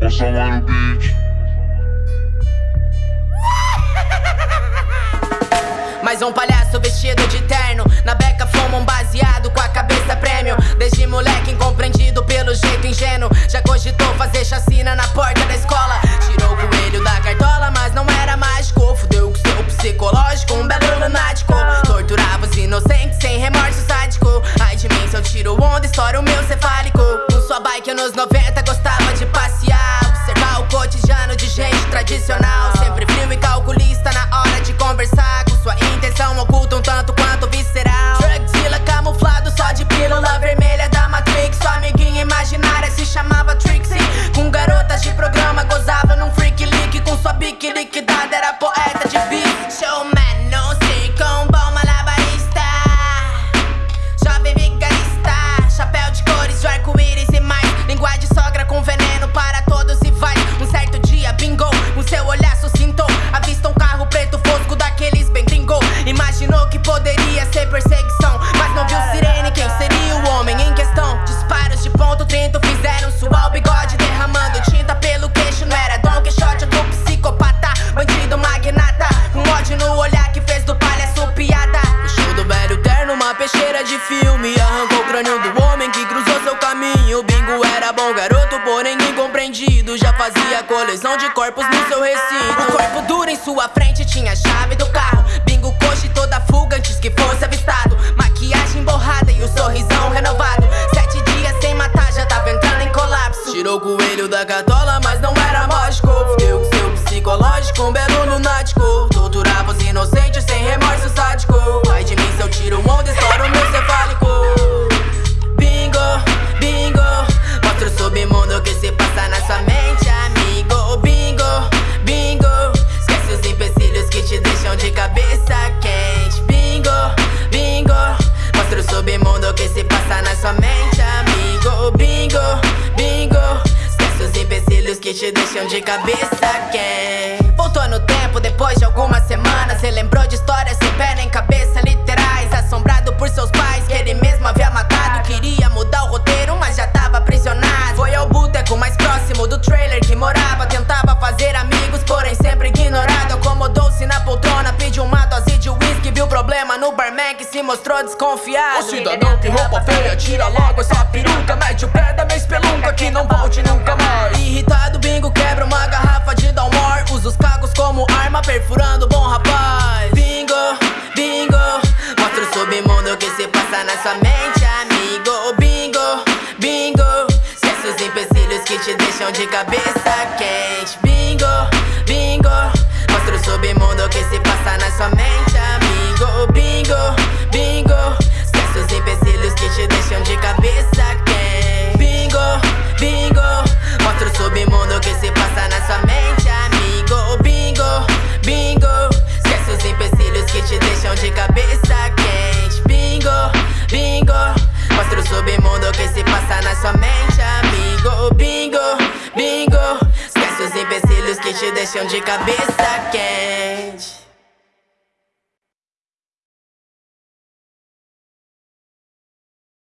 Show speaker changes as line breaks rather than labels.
Passa lá no beat.
Mais um palhaço vestido de terno gente peixeira de filme Arrancou o crânio do homem que cruzou seu caminho. Bingo era bom garoto, porém incompreendido. Já fazia coleção de corpos no seu recinto. O corpo duro em sua frente tinha a chave do carro. Bingo coxa e toda fuga antes que fosse avistado. Maquiagem borrada e o sorrisão renovado. Sete dias sem matar, já tava entrando em colapso. Tirou o coelho da cartola, mas não era mágico. Fudeu com seu psicológico, um belo lunático Mostra o submundo que se passa na sua mente, amigo? Bingo, bingo. Esquece os empecilhos que te deixam de cabeça quente Voltou no tempo depois de algumas semanas Relembrou de histórias sem pé nem cabeça se mostrou desconfiado
O cidadão que roupa feia, tira logo essa peruca Mete o pé da minha espelunca que não volte nunca mais.
Irritado, bingo quebra uma garrafa de Dalmor Usa os cagos como arma, perfurando bom rapaz. Bingo, bingo Mostra o submundo que se passa na sua mente, amigo. Bingo, bingo Esquece os empecilhos que te deixam de cabeça quente. Bingo, bingo Mostra o submundo que se passa na sua mente, amigo de cabeça quente Bingo, bingo. Mostra o submundo que se passa na sua mente, amigo. Bingo, bingo. Esquece os empecilhos que te deixam de cabeça quente